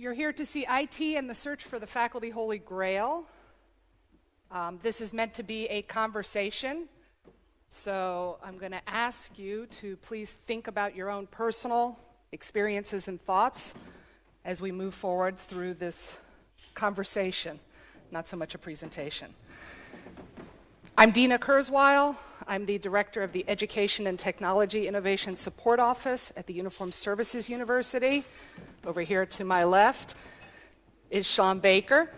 You're here to see IT and the search for the faculty holy grail. Um, this is meant to be a conversation, so I'm going to ask you to please think about your own personal experiences and thoughts as we move forward through this conversation, not so much a presentation. I'm Dina Kurzweil. I'm the director of the Education and Technology Innovation Support Office at the Uniform Services University. Over here to my left is Sean Baker.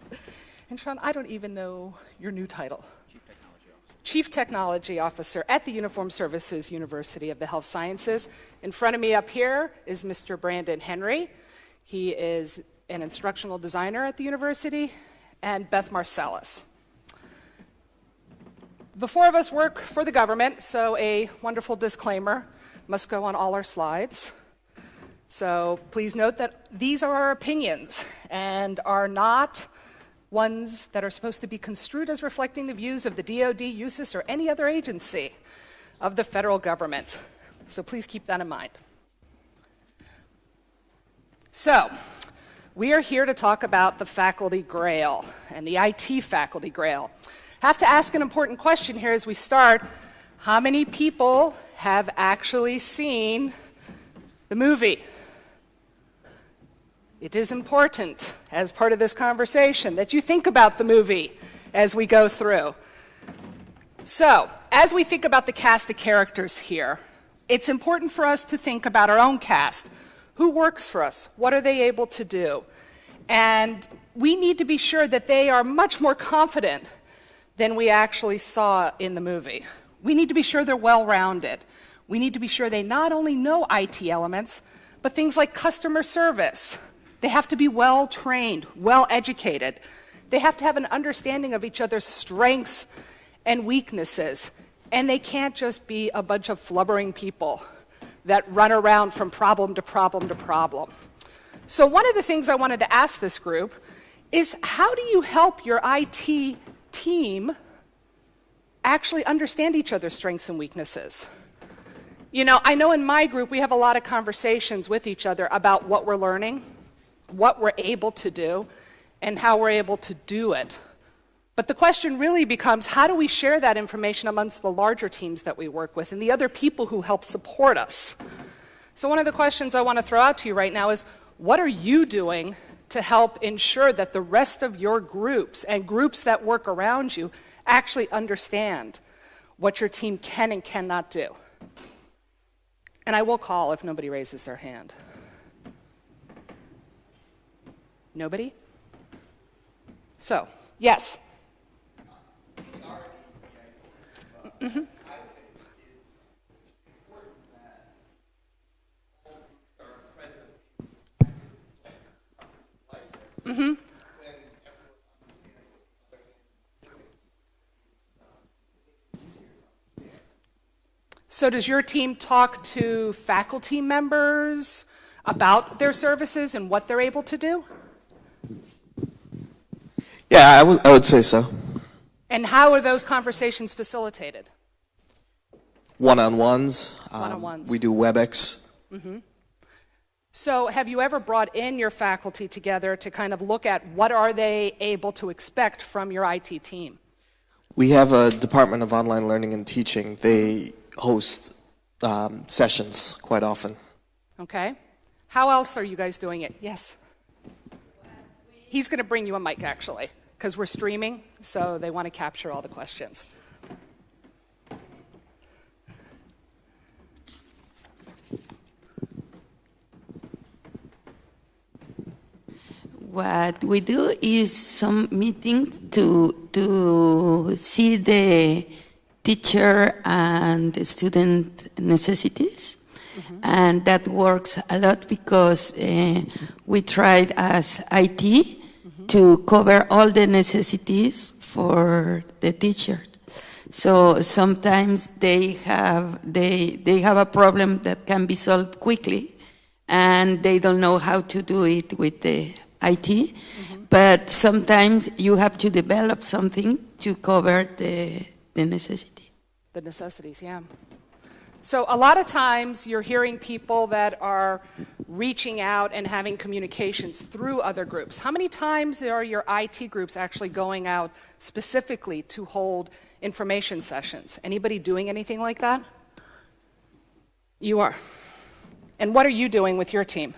and Sean, I don't even know your new title. Chief Technology Officer. Chief Technology Officer at the Uniform Services University of the Health Sciences. In front of me up here is Mr. Brandon Henry. He is an instructional designer at the university, and Beth Marcellus. The four of us work for the government, so a wonderful disclaimer must go on all our slides. So please note that these are our opinions and are not ones that are supposed to be construed as reflecting the views of the DoD, USIS, or any other agency of the federal government. So please keep that in mind. So, we are here to talk about the faculty grail and the IT faculty grail have to ask an important question here as we start. How many people have actually seen the movie? It is important as part of this conversation that you think about the movie as we go through. So, as we think about the cast of characters here, it's important for us to think about our own cast. Who works for us? What are they able to do? And we need to be sure that they are much more confident than we actually saw in the movie. We need to be sure they're well rounded. We need to be sure they not only know IT elements, but things like customer service. They have to be well trained, well educated. They have to have an understanding of each other's strengths and weaknesses. And they can't just be a bunch of flubbering people that run around from problem to problem to problem. So, one of the things I wanted to ask this group is how do you help your IT team actually understand each other's strengths and weaknesses. You know, I know in my group we have a lot of conversations with each other about what we're learning, what we're able to do, and how we're able to do it. But the question really becomes how do we share that information amongst the larger teams that we work with and the other people who help support us? So, one of the questions I want to throw out to you right now is what are you doing to help ensure that the rest of your groups and groups that work around you actually understand what your team can and cannot do. And I will call if nobody raises their hand. Nobody? So, yes. Mm-hmm. Mm-hmm. So, does your team talk to faculty members about their services and what they're able to do? Yeah, I would, I would say so. And how are those conversations facilitated? One on ones. One on ones. we do WebEx. Mm-hmm. So have you ever brought in your faculty together to kind of look at what are they able to expect from your IT team? We have a Department of Online Learning and Teaching. They host um, sessions quite often. Okay. How else are you guys doing it? Yes. He's going to bring you a mic actually, because we're streaming, so they want to capture all the questions. What we do is some meetings to to see the teacher and the student necessities. Mm -hmm. And that works a lot because uh, we tried as IT mm -hmm. to cover all the necessities for the teacher. So sometimes they have they they have a problem that can be solved quickly, and they don't know how to do it with the IT, mm -hmm. but sometimes you have to develop something to cover the, the necessity. The necessities, yeah. So a lot of times you're hearing people that are reaching out and having communications through other groups. How many times are your IT groups actually going out specifically to hold information sessions? Anybody doing anything like that? You are. And what are you doing with your team?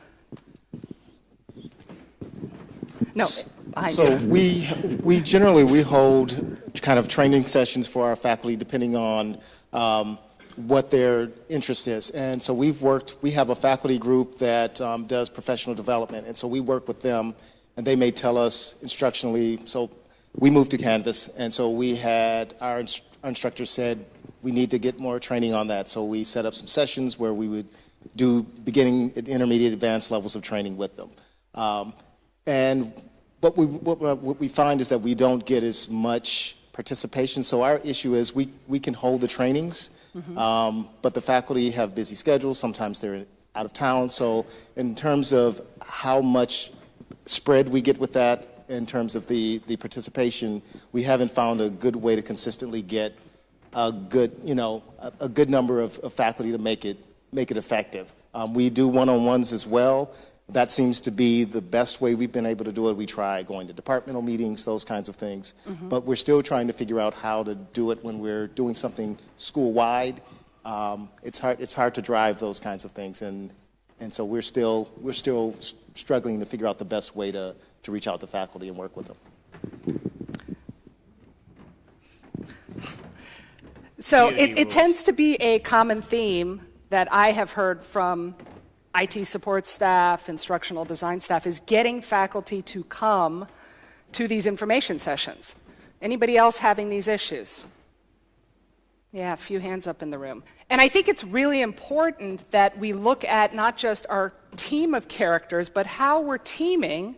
No, behind So you. we, we generally, we hold kind of training sessions for our faculty depending on um, what their interest is. And so we've worked, we have a faculty group that um, does professional development. And so we work with them and they may tell us instructionally, so we moved to Canvas. And so we had, our, inst- our instructor said, we need to get more training on that. So we set up some sessions where we would do beginning, intermediate, advanced levels of training with them. Um, and what we, what, what we find is that we don't get as much participation. So our issue is we, we can hold the trainings, um, but the faculty have busy schedules. Sometimes they're out of town. So in terms of how much spread we get with that, in terms of the, the participation, we haven't found a good way to consistently get a good, you know, a, a good number of, of faculty to make it, make it effective. Um, we do one-on-ones as well. That seems to be the best way we've been able to do it. We try going to departmental meetings, those kinds of things. But we're still trying to figure out how to do it when we're doing something school-wide. Um, it's hard, it's hard to drive those kinds of things. And, and so we're still, we're still struggling to figure out the best way to, to reach out to faculty and work with them. So it, it tends to be a common theme that I have heard from IT support staff, instructional design staff, is getting faculty to come to these information sessions. Anybody else having these issues? Yeah, a few hands up in the room. And I think it's really important that we look at not just our team of characters, but how we're teaming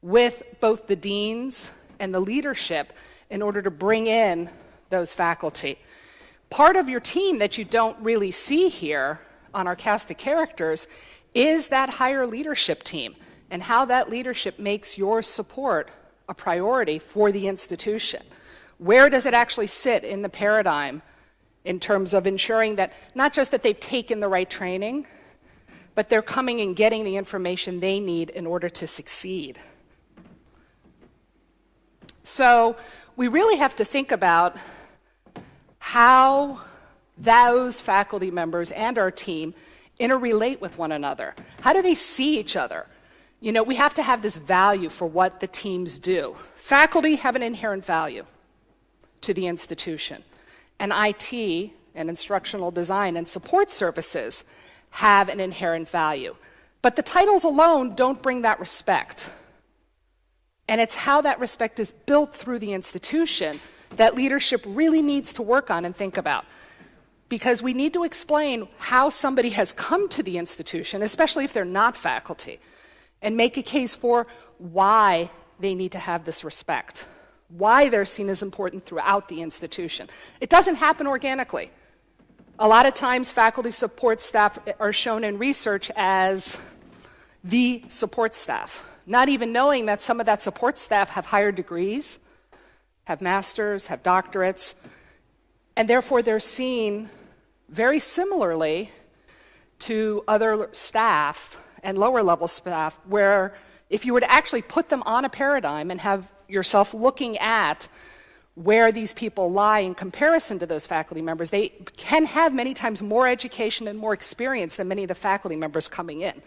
with both the deans and the leadership in order to bring in those faculty. Part of your team that you don't really see here on our cast of characters is that higher leadership team and how that leadership makes your support a priority for the institution. Where does it actually sit in the paradigm in terms of ensuring that not just that they've taken the right training, but they're coming and getting the information they need in order to succeed? So we really have to think about how those faculty members and our team interrelate with one another. How do they see each other? You know, we have to have this value for what the teams do. Faculty have an inherent value to the institution, and IT and instructional design and support services have an inherent value. But the titles alone don't bring that respect. And it's how that respect is built through the institution that leadership really needs to work on and think about. Because we need to explain how somebody has come to the institution, especially if they're not faculty, and make a case for why they need to have this respect, why they're seen as important throughout the institution. It doesn't happen organically. A lot of times, faculty support staff are shown in research as the support staff, not even knowing that some of that support staff have higher degrees, have masters, have doctorates, and therefore they're seen very similarly to other staff and lower level staff, where if you were to actually put them on a paradigm and have yourself looking at where these people lie in comparison to those faculty members, they can have many times more education and more experience than many of the faculty members coming in.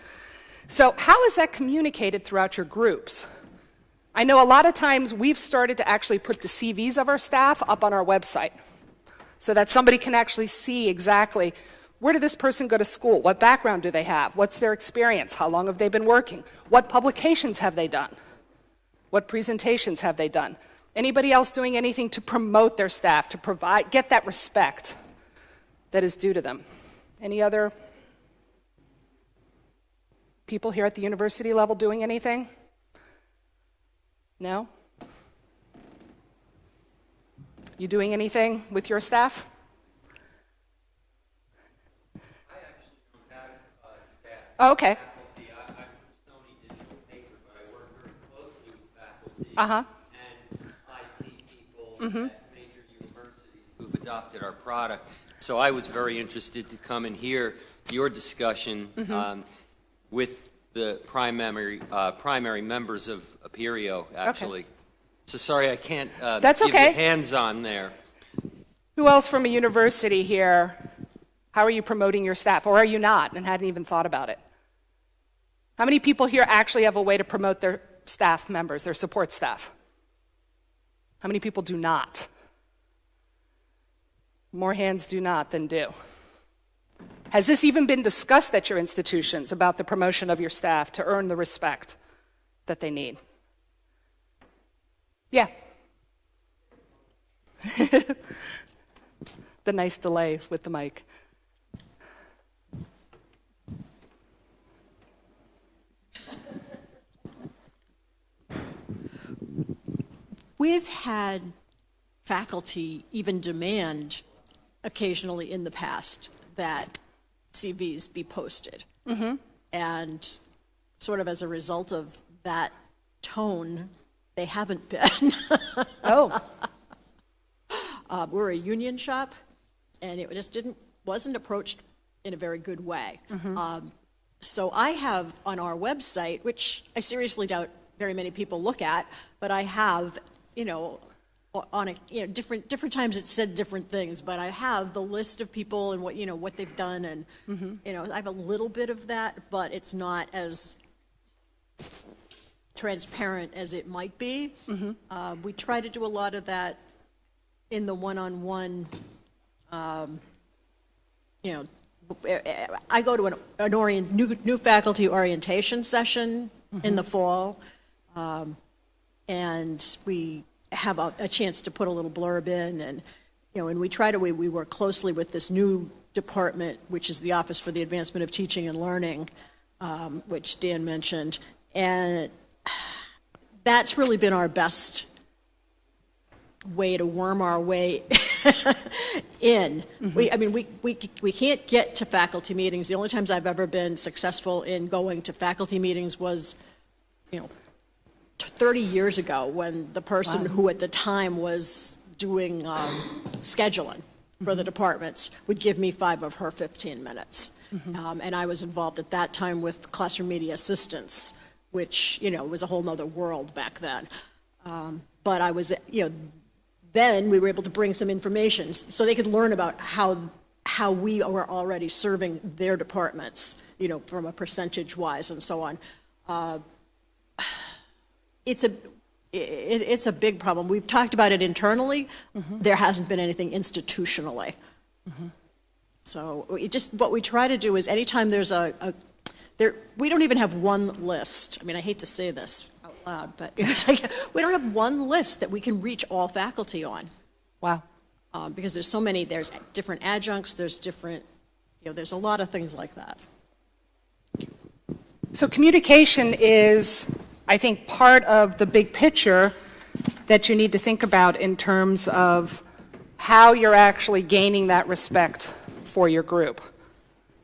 So, how is that communicated throughout your groups? I know a lot of times we've started to actually put the CVs of our staff up on our website so that somebody can actually see exactly where did this person go to school? What background do they have? What's their experience? How long have they been working? What publications have they done? What presentations have they done? Anybody else doing anything to promote their staff, to provide, get that respect that is due to them? Any other people here at the university level doing anything? No? You doing anything with your staff? Oh, okay. faculty. I, I'm from Sony Digital Paper, but I work very closely with faculty Uh-huh. and IT people at major universities who've adopted our product. So I was very interested to come and hear your discussion. Um, with the primary, uh, primary members of Apereo, actually. So sorry, I can't uh, That's give okay. you hands-on there. Who else from a university here? How are you promoting your staff? Or are you not and hadn't even thought about it? How many people here actually have a way to promote their staff members, their support staff? How many people do not? More hands do not than do. Has this even been discussed at your institutions about the promotion of your staff to earn the respect that they need? Yeah. the nice delay with the mic. We've had faculty even demand occasionally in the past that CVs be posted. Mm-hmm. And sort of as a result of that tone, they haven't been. Oh, Uh, we're a union shop, and it just didn't wasn't approached in a very good way. Um, so I have on our website, which I seriously doubt very many people look at, but I have, you know, on a you know different different times it said different things, but I have the list of people and what you know what they've done, and you know I have a little bit of that, but it's not as transparent as it might be. Uh, we try to do a lot of that in the one-on-one, um, you know, I go to an, an orient, new, new faculty orientation session in the fall, um, and we have a, a chance to put a little blurb in, and, you know, and we try to, we, we work closely with this new department, which is the Office for the Advancement of Teaching and Learning, um, which Dan mentioned, and that's really been our best way to worm our way in. We, I mean, we, we, we can't get to faculty meetings. The only times I've ever been successful in going to faculty meetings was, you know, t- 30 years ago when the person who at the time was doing um, scheduling for the departments would give me five of her 15 minutes. Um, and I was involved at that time with classroom media assistants, which, you know, was a whole nother world back then. Um, but I was, you know, then we were able to bring some information so they could learn about how how we were already serving their departments, you know, from a percentage wise and so on. Uh, it's a it, it's a big problem. We've talked about it internally. There hasn't been anything institutionally. So we just what we try to do is anytime there's a, a there we don't even have one list. I mean, I hate to say this out loud, but it's like we don't have one list that we can reach all faculty on wow. um, because there's so many. There's different adjuncts. There's different. You know, there's a lot of things like that. So communication is, I think, part of the big picture that you need to think about in terms of how you're actually gaining that respect for your group.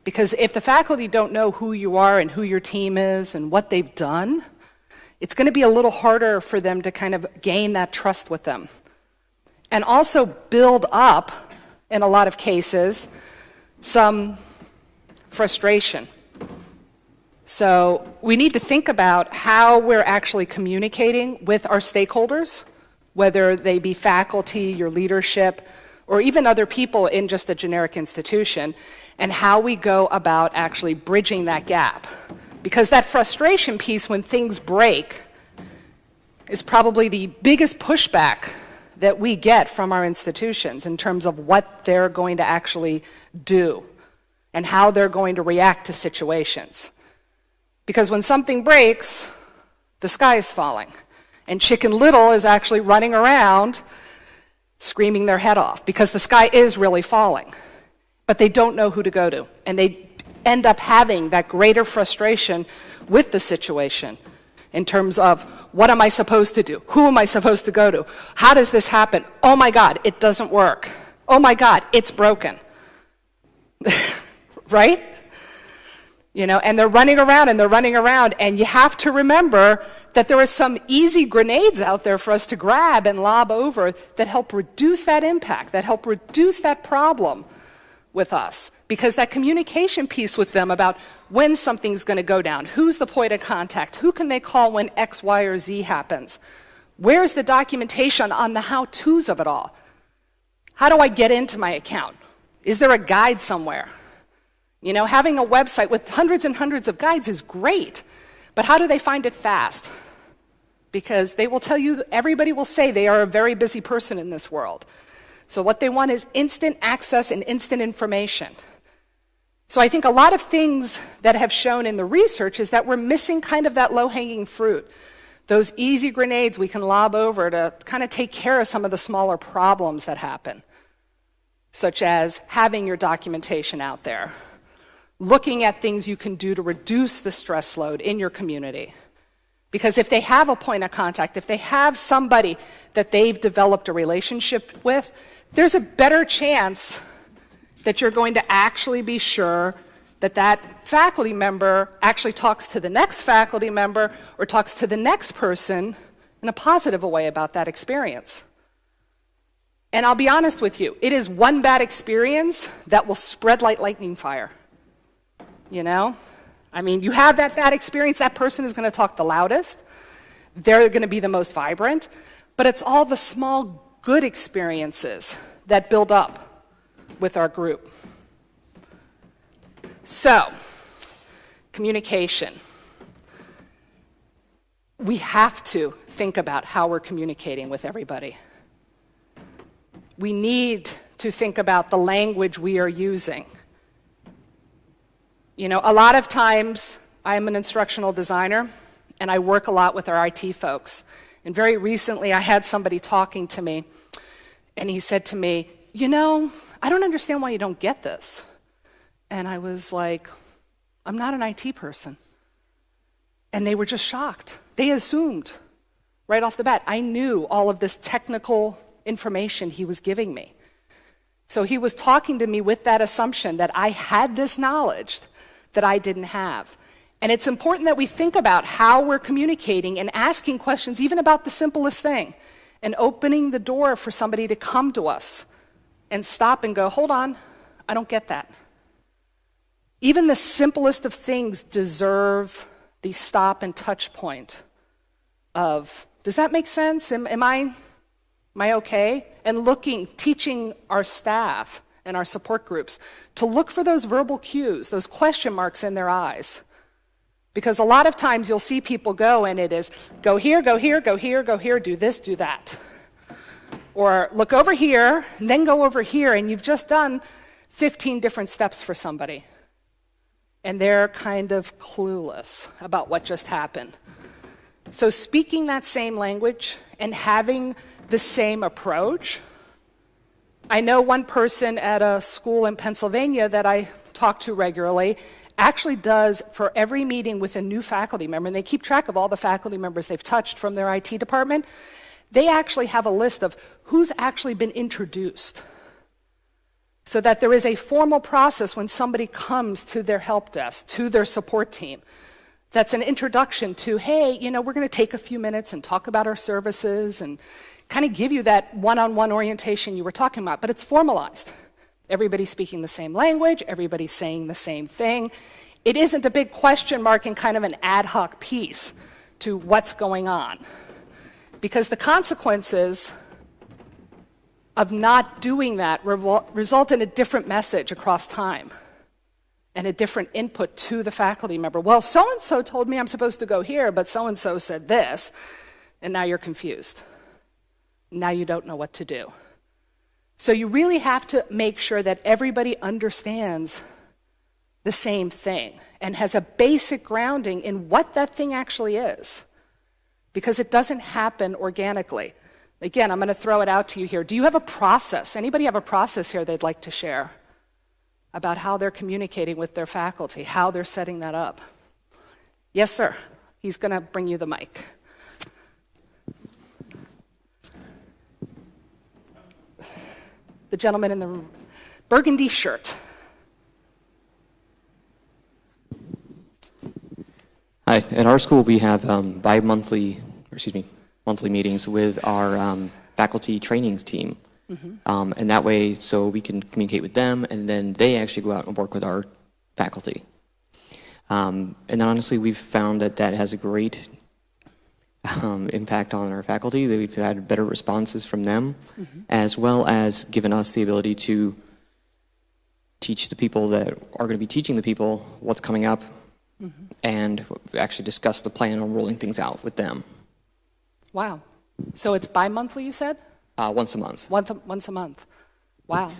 Because if the faculty don't know who you are and who your team is and what they've done, it's going to be a little harder for them to kind of gain that trust with them. And also build up, in a lot of cases, some frustration. So we need to think about how we're actually communicating with our stakeholders, whether they be faculty, your leadership, or even other people in just a generic institution, and how we go about actually bridging that gap. Because that frustration piece when things break is probably the biggest pushback that we get from our institutions in terms of what they're going to actually do and how they're going to react to situations. Because when something breaks, the sky is falling. And Chicken Little is actually running around screaming their head off because the sky is really falling. But they don't know who to go to. And they end up having that greater frustration with the situation in terms of what am I supposed to do? Who am I supposed to go to? How does this happen? Oh my God, it doesn't work. Oh my God, it's broken. right? You know, and they're running around and they're running around, and you have to remember that there are some easy grenades out there for us to grab and lob over that help reduce that impact, that help reduce that problem with us. Because that communication piece with them about when something's going to go down, who's the point of contact, who can they call when X, Y, or Z happens, where's the documentation on the how to's of it all? How do I get into my account? Is there a guide somewhere? You know, having a website with hundreds and hundreds of guides is great, but how do they find it fast? Because they will tell you, everybody will say they are a very busy person in this world. So what they want is instant access and instant information. So I think a lot of things that have shown in the research is that we're missing kind of that low-hanging fruit. Those easy grenades we can lob over to kind of take care of some of the smaller problems that happen, such as having your documentation out there, looking at things you can do to reduce the stress load in your community. Because if they have a point of contact, if they have somebody that they've developed a relationship with, there's a better chance that you're going to actually be sure that that faculty member actually talks to the next faculty member or talks to the next person in a positive way about that experience. And I'll be honest with you, it is one bad experience that will spread like lightning fire. You know? I mean, you have that bad experience, that person is going to talk the loudest, they're going to be the most vibrant, but it's all the small good experiences that build up with our group. So, communication. We have to think about how we're communicating with everybody. We need to think about the language we are using. You know, a lot of times I'm an instructional designer and I work a lot with our IT folks. And very recently I had somebody talking to me and he said to me, You know, I don't understand why you don't get this. And I was like, I'm not an IT person. And they were just shocked. They assumed right off the bat I knew all of this technical information he was giving me. So he was talking to me with that assumption that I had this knowledge that I didn't have. And it's important that we think about how we're communicating and asking questions, even about the simplest thing, and opening the door for somebody to come to us and stop and go, hold on, I don't get that. Even the simplest of things deserve the stop and touch point of, does that make sense? Am, am, I, am I okay? And looking, teaching our staff and our support groups to look for those verbal cues, those question marks in their eyes. Because a lot of times you'll see people go and it is go here, go here, go here, go here, do this, do that. Or look over here, and then go over here, and you've just done 15 different steps for somebody. And they're kind of clueless about what just happened. So, speaking that same language and having the same approach. I know one person at a school in Pennsylvania that I talk to regularly actually does for every meeting with a new faculty member, and they keep track of all the faculty members they've touched from their IT department they actually have a list of who's actually been introduced so that there is a formal process when somebody comes to their help desk, to their support team. That's an introduction to, hey, you know, we're going to take a few minutes and talk about our services and kind of give you that one on one orientation you were talking about, but it's formalized. Everybody's speaking the same language, everybody's saying the same thing. It isn't a big question mark and kind of an ad hoc piece to what's going on because the consequences of not doing that result in a different message across time and a different input to the faculty member. Well, so and so told me I'm supposed to go here, but so and so said this, and now you're confused. Now you don't know what to do. So you really have to make sure that everybody understands the same thing and has a basic grounding in what that thing actually is because it doesn't happen organically. Again, I'm going to throw it out to you here. Do you have a process? Anybody have a process here they'd like to share about how they're communicating with their faculty, how they're setting that up? Yes, sir. He's going to bring you the mic. The gentleman in the burgundy shirt. Hi, at our school we have um, bi-monthly, excuse me, monthly meetings with our um, faculty trainings team. Um, and that way, so we can communicate with them, and then they actually go out and work with our faculty. Um, and then honestly, we've found that that has a great um, impact on our faculty. That we've had better responses from them, as well as given us the ability to teach the people that are going to be teaching the people what's coming up, and actually discuss the plan on rolling things out with them Wow. So it's bi-monthly, you said? Uh, once a month. Once a, once a month. Wow.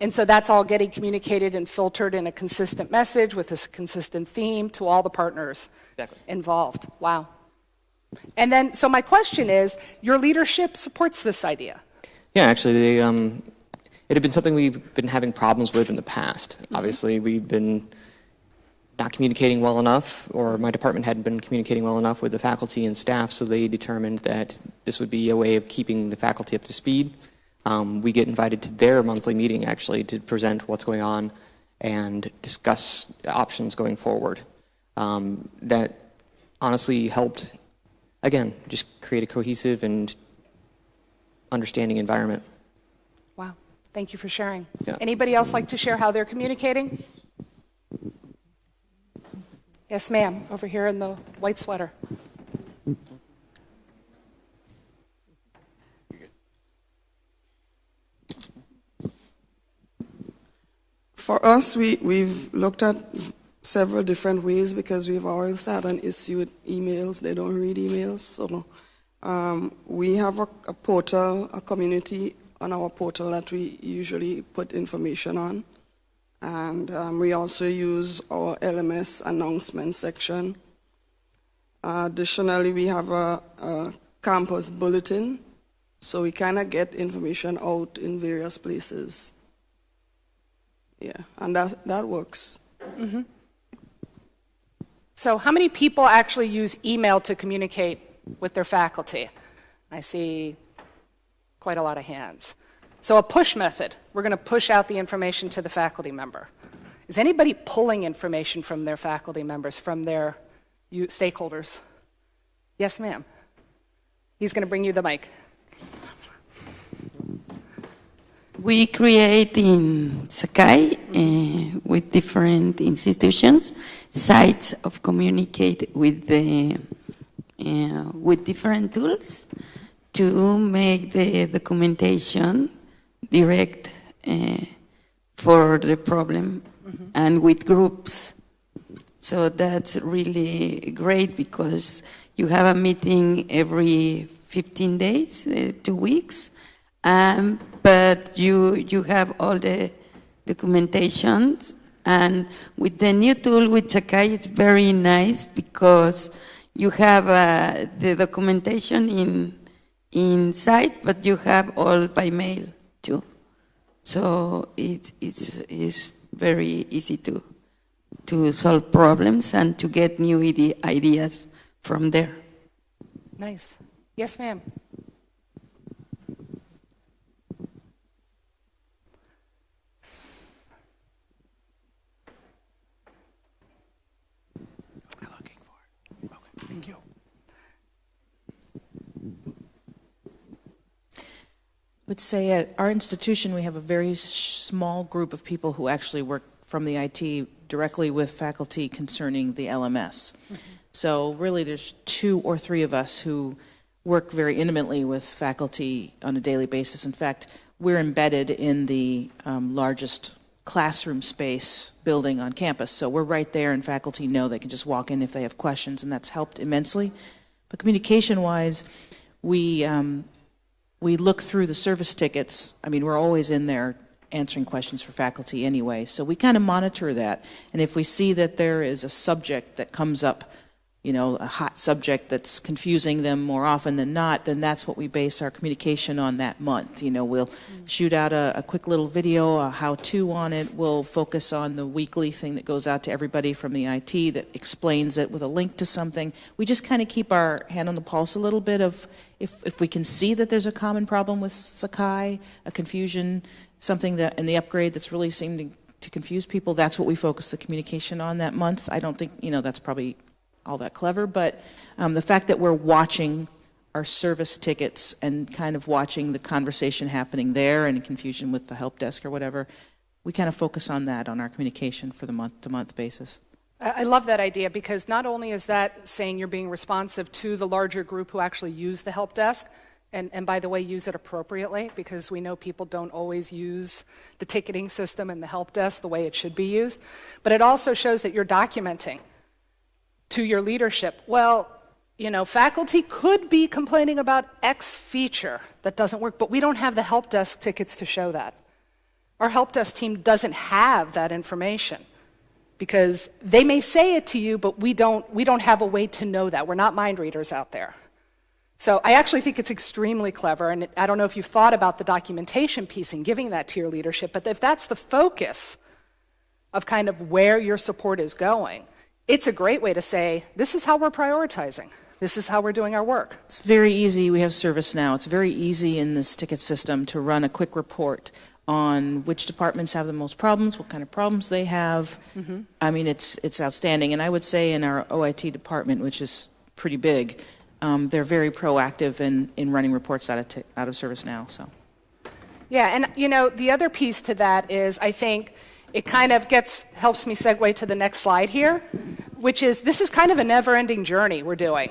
And so that's all getting communicated and filtered in a consistent message with a consistent theme to all the partners Exactly. involved. Wow. And then, so my question is, your leadership supports this idea. Yeah, actually, they, um, it had been something we've been having problems with in the past. Obviously, we've been not communicating well enough, or my department hadn't been communicating well enough with the faculty and staff, so they determined that this would be a way of keeping the faculty up to speed. Um, we get invited to their monthly meeting, actually, to present what's going on and discuss options going forward. Um, that honestly helped, again, just create a cohesive and understanding environment. Wow. Thank you for sharing. Yeah. Anybody else like to share how they're communicating? Yes, ma'am, over here in the white sweater. For us, we, we've looked at several different ways because we've always had an issue with emails. They don't read emails. So um, we have a, a portal, a community on our portal that we usually put information on. And um, we also use our LMS announcement section. additionally, we have a, a campus bulletin, so we kind of get information out in various places. Yeah, and that, that works. So, how many people actually use email to communicate with their faculty? I see quite a lot of hands. So, a push method we're going to push out the information to the faculty member. Is anybody pulling information from their faculty members, from their stakeholders? Yes, ma'am. He's going to bring you the mic. We create in Sakai uh, with different institutions sites of communicate with the uh, with different tools to make the documentation direct uh, for the problem and with groups. So that's really great because you have a meeting every 15 days, uh, two weeks, um, but you you have all the documentation. And with the new tool with Sakai, it's very nice because you have uh, the documentation in inside, but you have all by mail. So it, it's, it's very easy to, to solve problems and to get new ide- ideas from there. Nice. Yes, ma'am. Thank you. Would say at our institution, we have a very small group of people who actually work from the IT directly with faculty concerning the LMS. So really, there's two or three of us who work very intimately with faculty on a daily basis. In fact, we're embedded in the um, largest classroom space building on campus. So we're right there, and faculty know they can just walk in if they have questions, and that's helped immensely. But communication-wise, we um, we look through the service tickets. I mean, we're always in there answering questions for faculty anyway. So we kind of monitor that. And if we see that there is a subject that comes up, you know, a hot subject that's confusing them more often than not, then that's what we base our communication on that month. You know, we'll mm. shoot out a, a quick little video, a how-to on it. We'll focus on the weekly thing that goes out to everybody from the IT that explains it with a link to something. We just kind of keep our hand on the pulse a little bit of if, if we can see that there's a common problem with Sakai, a confusion, something that in the upgrade that's really seeming to confuse people, that's what we focus the communication on that month. I don't think, you know, that's probably all that clever, but um, the fact that we're watching our service tickets and kind of watching the conversation happening there and confusion with the help desk or whatever. We kind of focus on that on our communication for the month to month basis. I love that idea because not only is that saying you're being responsive to the larger group who actually use the help desk, and, and by the way, use it appropriately because we know people don't always use the ticketing system and the help desk the way it should be used, but it also shows that you're documenting to your leadership. Well, you know, faculty could be complaining about X feature that doesn't work, but we don't have the help desk tickets to show that. Our help desk team doesn't have that information because they may say it to you, but we don't, we don't have a way to know that. We're not mind readers out there. So I actually think it's extremely clever, and I don't know if you've thought about the documentation piece and giving that to your leadership, but if that's the focus of kind of where your support is going, it's a great way to say, this is how we're prioritizing. This is how we're doing our work. It's very easy. We have ServiceNow. It's very easy in this ticket system to run a quick report on which departments have the most problems, what kind of problems they have. I mean, it's it's outstanding. And I would say in our OIT department, which is pretty big, um, they're very proactive in, in running reports out of out of ServiceNow. So. Yeah, and you know, the other piece to that is I think it kind of gets helps me segue to the next slide here, which is this is kind of a never-ending journey we're doing.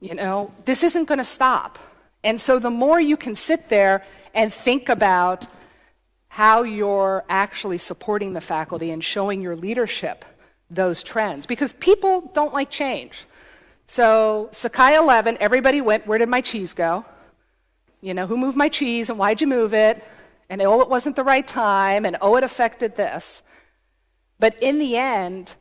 You know, this isn't going to stop. And so the more you can sit there and think about how you're actually supporting the faculty and showing your leadership those trends because people don't like change. So Sakai 11, everybody went, where did my cheese go? You know, who moved my cheese and why'd you move it? And oh, it wasn't the right time, and oh, it affected this. But in the end,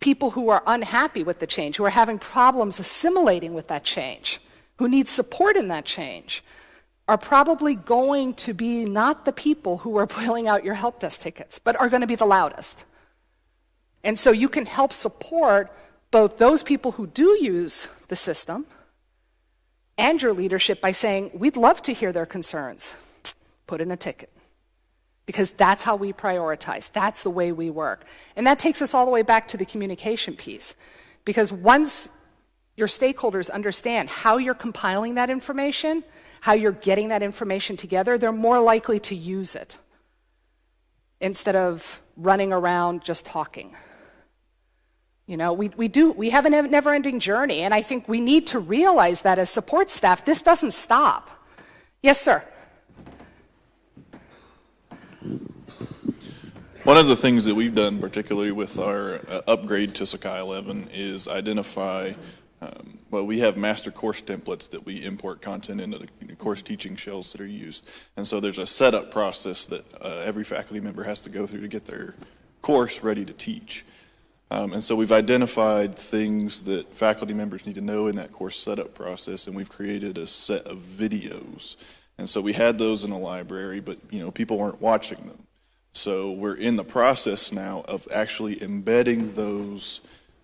people who are unhappy with the change, who are having problems assimilating with that change, who need support in that change, are probably going to be not the people who are pulling out your help desk tickets, but are going to be the loudest. And so you can help support both those people who do use the system and your leadership by saying, We'd love to hear their concerns. Put in a ticket. Because that's how we prioritize. That's the way we work. And that takes us all the way back to the communication piece. Because once your stakeholders understand how you're compiling that information, how you're getting that information together, they're more likely to use it instead of running around just talking. You know, we, we do, we have a never ending journey, and I think we need to realize that as support staff, this doesn't stop. Yes, sir. One of the things that we've done, particularly with our uh, upgrade to Sakai 11, is identify. Um, well, we have master course templates that we import content into the course teaching shells that are used, and so there's a setup process that uh, every faculty member has to go through to get their course ready to teach. Um, and so we've identified things that faculty members need to know in that course setup process, and we've created a set of videos. And so we had those in a library, but you know people weren't watching them. So we're in the process now of actually embedding those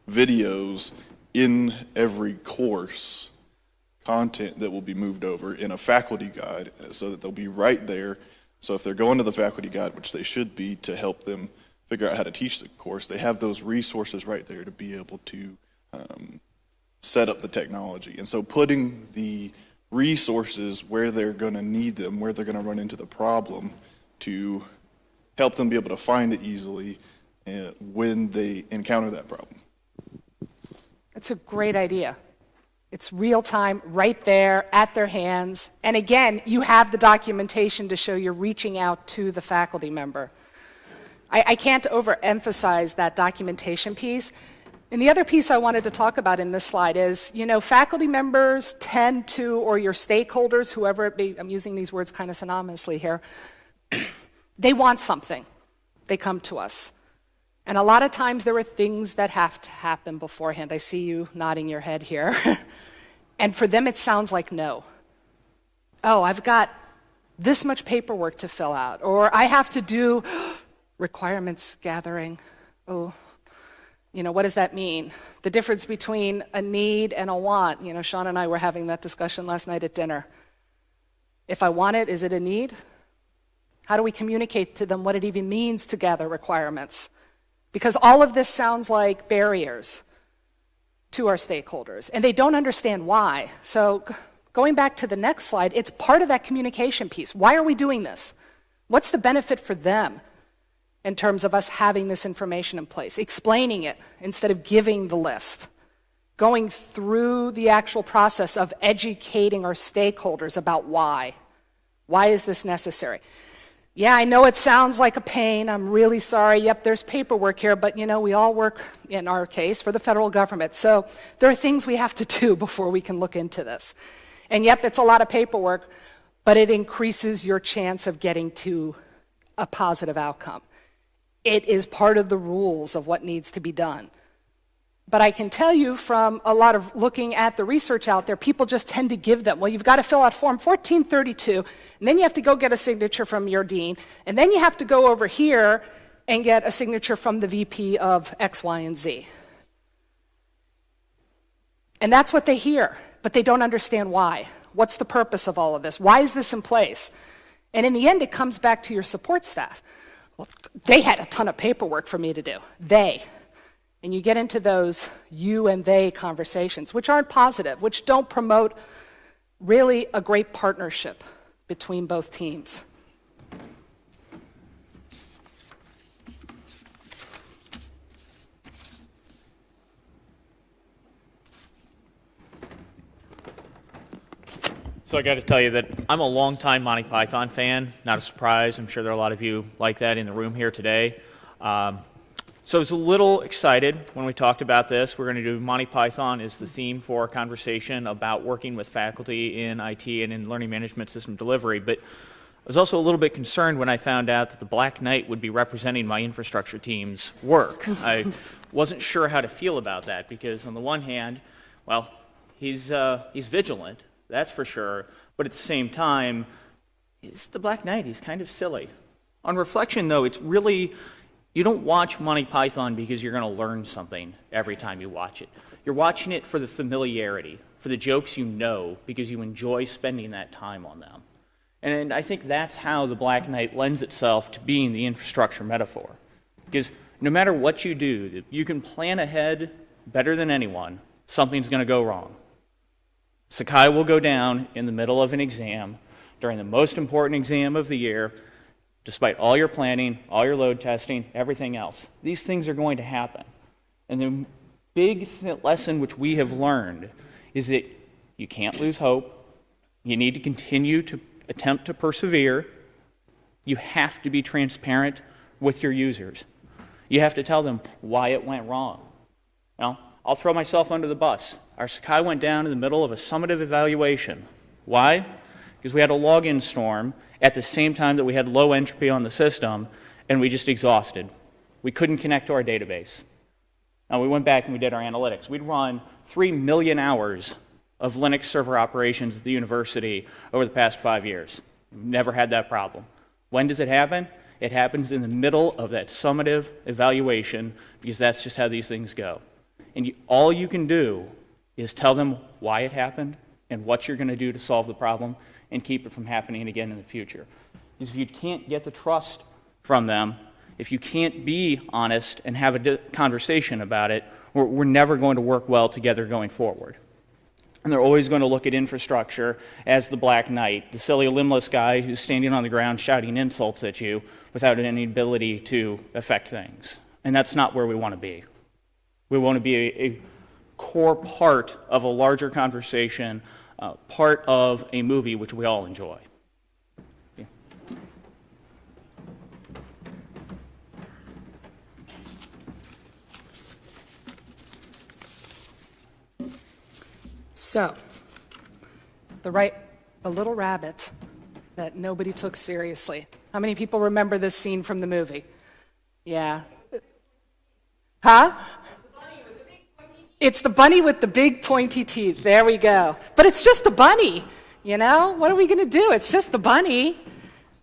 videos in every course content that will be moved over in a faculty guide so that they'll be right there. So if they're going to the faculty guide, which they should be to help them figure out how to teach the course, they have those resources right there to be able to um, set up the technology. And so putting the resources where they're going to need them, where they're going to run into the problem to help them be able to find it easily uh, when they encounter that problem. That's a great idea. It's real time, right there, at their hands. And again, you have the documentation to show you're reaching out to the faculty member. I, I can't overemphasize that documentation piece. And the other piece I wanted to talk about in this slide is, you know, faculty members tend to, or your stakeholders, whoever it be, I'm using these words kind of synonymously here, they want something. They come to us. And a lot of times there are things that have to happen beforehand. I see you nodding your head here. and for them, it sounds like no. Oh, I've got this much paperwork to fill out, or I have to do requirements gathering. Oh, you know, what does that mean? The difference between a need and a want. You know, Sean and I were having that discussion last night at dinner. If I want it, is it a need? How do we communicate to them what it even means to gather requirements? Because all of this sounds like barriers. to our stakeholders, and they don't understand why. So, going back to the next slide, it's part of that communication piece. Why are we doing this? What's the benefit for them in terms of us having this information in place? Explaining it instead of giving the list. Going through the actual process of educating our stakeholders about why. Why is this necessary? Yeah, I know it sounds like a pain. I'm really sorry. Yep, there's paperwork here, but you know, we all work, in our case, for the federal government. So there are things we have to do before we can look into this. And yep, it's a lot of paperwork, but it increases your chance of getting to a positive outcome. It is part of the rules of what needs to be done. But I can tell you from a lot of looking at the research out there, people just tend to give them. Well, you've got to fill out Form 1432, and then you have to go get a signature from your dean, and then you have to go over here and get a signature from the VP of X, Y, and Z. And that's what they hear, but they don't understand why. What's the purpose of all of this? Why is this in place? And in the end, it comes back to your support staff. Well, they had a ton of paperwork for me to do. They. And you get into those you and they conversations, which aren't positive, which don't promote really a great partnership between both teams. So I got to tell you that I'm a longtime Monty Python fan. Not a surprise. I'm sure there are a lot of you like that in the room here today. Um, so I was a little excited when we talked about this. We're going to do Monty Python as the theme for our conversation about working with faculty in IT and in learning management system delivery. But I was also a little bit concerned when I found out that the Black Knight would be representing my infrastructure team's work. I wasn't sure how to feel about that because, on the one hand, well, he's, uh, he's vigilant, that's for sure, but at the same time, he's the Black Knight. He's kind of silly. On reflection, though, it's really you don't watch Monty Python because you're going to learn something every time you watch it. You're watching it for the familiarity, for the jokes you know, because you enjoy spending that time on them. And I think that's how the Black Knight lends itself to being the infrastructure metaphor. Because no matter what you do, you can plan ahead better than anyone, something's going to go wrong. Sakai will go down in the middle of an exam during the most important exam of the year despite all your planning, all your load testing, everything else. These things are going to happen. And the big th- lesson which we have learned is that you can't lose hope. You need to continue to attempt to persevere. You have to be transparent with your users. You have to tell them why it went wrong. Now, I'll throw myself under the bus. Our Sakai went down in the middle of a summative evaluation. Why? Because we had a login storm at the same time that we had low entropy on the system, and we just exhausted. We couldn't connect to our database. Now, we went back and we did our analytics. We'd run 3 million hours of Linux server operations at the university over the past five years. Never had that problem. When does it happen? It happens in the middle of that summative evaluation because that's just how these things go. And you, all you can do is tell them why it happened and what you're going to do to solve the problem and keep it from happening again in the future. Because if you can't get the trust from them, if you can't be honest and have a conversation about it, we're, we're never going to work well together going forward. And they're always going to look at infrastructure as the Black Knight, the silly, limbless guy who's standing on the ground shouting insults at you without any ability to affect things. And that's not where we want to be. We want to be a, a core part of a larger conversation, uh, part of a movie which we all enjoy. So, the right, the little rabbit that nobody took seriously. How many people remember this scene from the movie? Yeah. Huh? It's the bunny with the big pointy teeth. There we go. But it's just a bunny, you know? What are we going to do? It's just the bunny.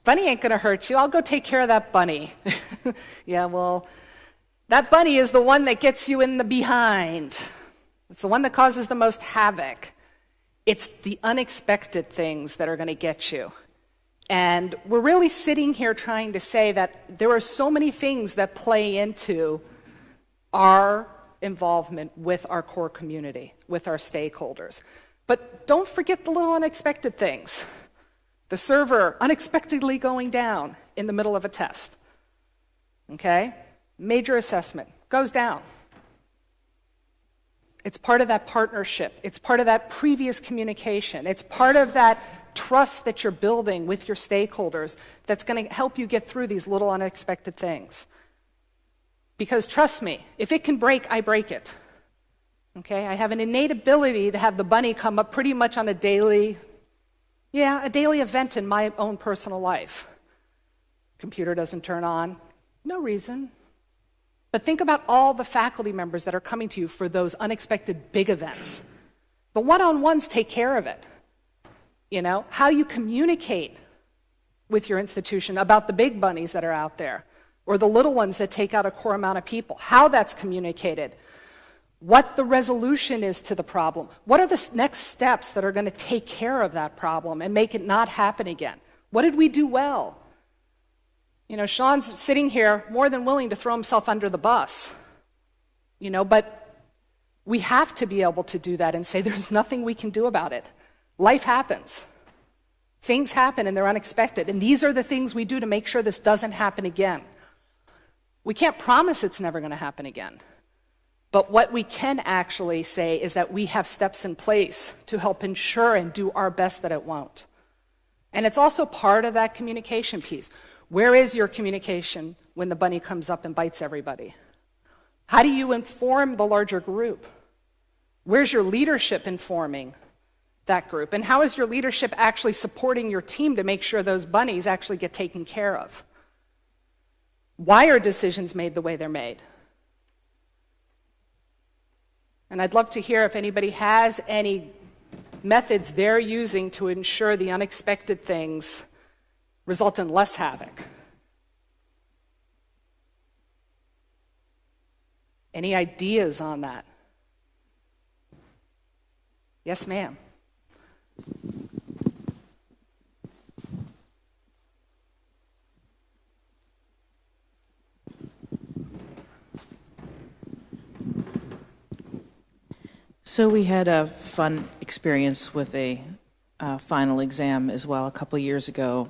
Bunny ain't going to hurt you. I'll go take care of that bunny. yeah, well, that bunny is the one that gets you in the behind. It's the one that causes the most havoc. It's the unexpected things that are going to get you. And we're really sitting here trying to say that there are so many things that play into our involvement with our core community, with our stakeholders. But don't forget the little unexpected things. The server unexpectedly going down in the middle of a test. Okay? Major assessment goes down. It's part of that partnership. It's part of that previous communication. It's part of that trust that you're building with your stakeholders that's going to help you get through these little unexpected things. Because trust me, if it can break, I break it. Okay? I have an innate ability to have the bunny come up pretty much on a daily, yeah, a daily event in my own personal life. Computer doesn't turn on, no reason. But think about all the faculty members that are coming to you for those unexpected big events. The one on ones take care of it. You know, how you communicate with your institution about the big bunnies that are out there or the little ones that take out a core amount of people, how that's communicated, what the resolution is to the problem, what are the next steps that are going to take care of that problem and make it not happen again. What did we do well? You know, Sean's sitting here more than willing to throw himself under the bus, you know, but we have to be able to do that and say there's nothing we can do about it. Life happens. Things happen and they're unexpected. And these are the things we do to make sure this doesn't happen again. We can't promise it's never going to happen again. But what we can actually say is that we have steps in place to help ensure and do our best that it won't. And it's also part of that communication piece. Where is your communication when the bunny comes up and bites everybody? How do you inform the larger group? Where's your leadership informing that group? And how is your leadership actually supporting your team to make sure those bunnies actually get taken care of? Why are decisions made the way they're made? And I'd love to hear if anybody has any methods they're using to ensure the unexpected things result in less havoc. Any ideas on that? Yes, ma'am. So we had a fun experience with a uh, final exam as well a couple years ago,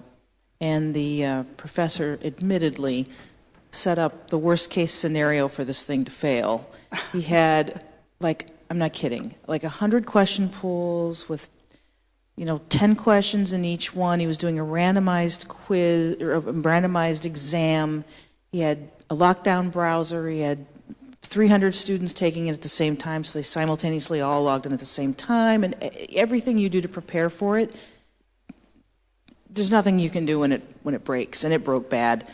and the uh, professor admittedly set up the worst case scenario for this thing to fail. He had like I'm not kidding, like a hundred question pools with you know 10 questions in each one. He was doing a randomized quiz or a randomized exam. He had a lockdown browser. He had 300 students taking it at the same time, so they simultaneously all logged in at the same time, and everything you do to prepare for it, there's nothing you can do when it when it breaks, and it broke bad.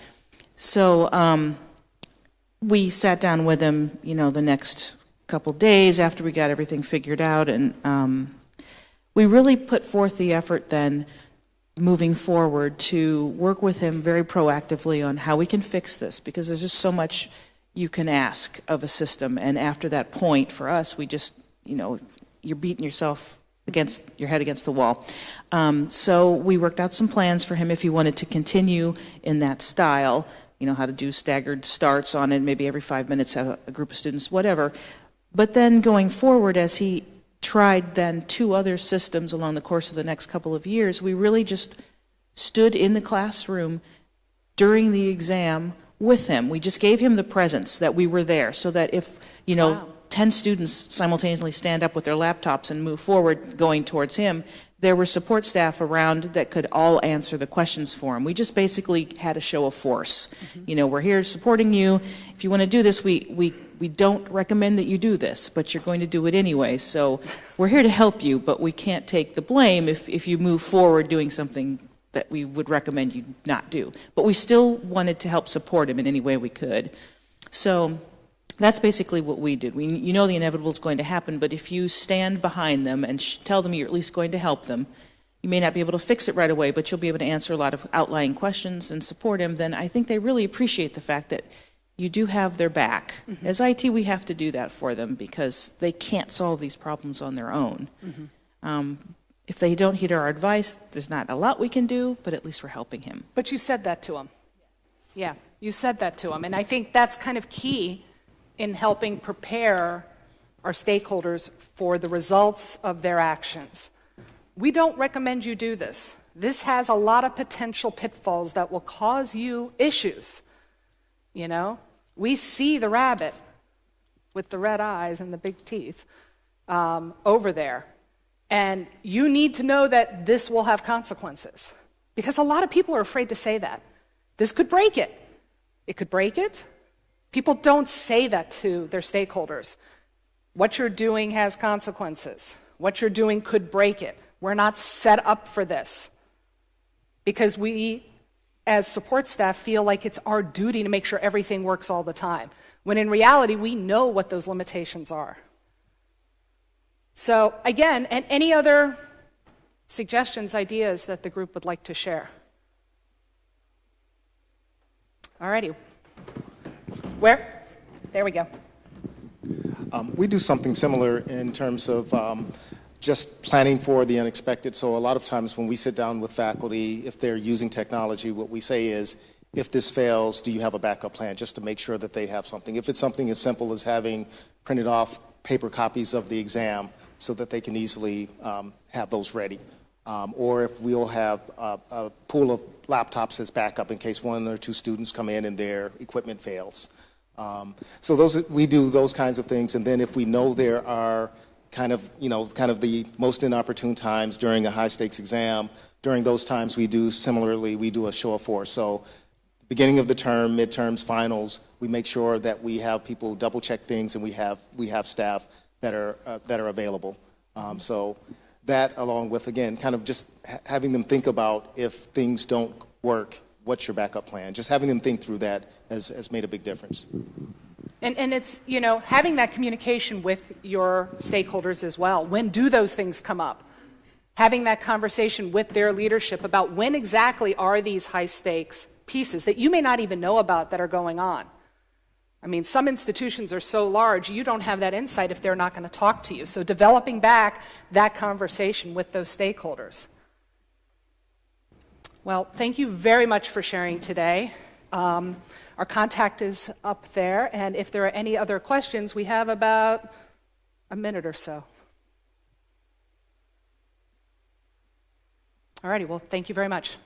So um, we sat down with him, you know, the next couple days after we got everything figured out, and um, we really put forth the effort then moving forward to work with him very proactively on how we can fix this because there's just so much you can ask of a system. And after that point, for us, we just, you know, you're beating yourself against your head against the wall. Um, so we worked out some plans for him if he wanted to continue in that style. You know how to do staggered starts on it, maybe every five minutes have a group of students, whatever. But then going forward, as he tried then two other systems along the course of the next couple of years, we really just stood in the classroom during the exam with him. We just gave him the presence that we were there so that if, you know, wow. 10 students simultaneously stand up with their laptops and move forward going towards him, there were support staff around that could all answer the questions for him. We just basically had a show of force. Mm-hmm. You know, we're here supporting you. If you want to do this, we, we, we don't recommend that you do this, but you're going to do it anyway. So we're here to help you, but we can't take the blame if, if you move forward doing something that we would recommend you not do. But we still wanted to help support him in any way we could. So that's basically what we did. We, you know the inevitable is going to happen, but if you stand behind them and tell them you're at least going to help them, you may not be able to fix it right away, but you'll be able to answer a lot of outlying questions and support him, then I think they really appreciate the fact that you do have their back. Mm-hmm. As IT, we have to do that for them because they can't solve these problems on their own. Mm-hmm. Um, if they don't heed our advice, there's not a lot we can do, but at least we're helping him. But you said that to him. Yeah, you said that to him. And I think that's kind of key in helping prepare our stakeholders for the results of their actions. We don't recommend you do this. This has a lot of potential pitfalls that will cause you issues. You know, we see the rabbit with the red eyes and the big teeth um, over there. And you need to know that this will have consequences. Because a lot of people are afraid to say that. This could break it. It could break it. People don't say that to their stakeholders. What you're doing has consequences. What you're doing could break it. We're not set up for this. Because we, as support staff, feel like it's our duty to make sure everything works all the time. When in reality, we know what those limitations are. So, again, and any other suggestions, ideas that the group would like to share? Alrighty. Where? There we go. Um, we do something similar in terms of um, just planning for the unexpected. So a lot of times when we sit down with faculty, if they're using technology, what we say is, if this fails, do you have a backup plan just to make sure that they have something? If it's something as simple as having printed off paper copies of the exam so that they can easily um, have those ready. Um, or if we'll have a, a, pool of laptops as backup in case one or two students come in and their equipment fails. Um, so those we do those kinds of things, and then if we know there are kind of you know kind of the most inopportune times during a high stakes exam, during those times we do similarly we do a show of force. So beginning of the term, midterms, finals, we make sure that we have people double check things and we have we have staff that are uh, that are available. Um, so that along with again kind of just ha having them think about if things don't work what's your backup plan? Just having them think through that has, has made a big difference. And, and it's you know having that communication with your stakeholders as well. When do those things come up? Having that conversation with their leadership about when exactly are these high stakes pieces that you may not even know about that are going on I mean, some institutions are so large, you don't have that insight if they're not going to talk to you. So, developing back that conversation with those stakeholders. Well, thank you very much for sharing today. Um, our contact is up there, and if there are any other questions, we have about a minute or so. All righty, well, thank you very much.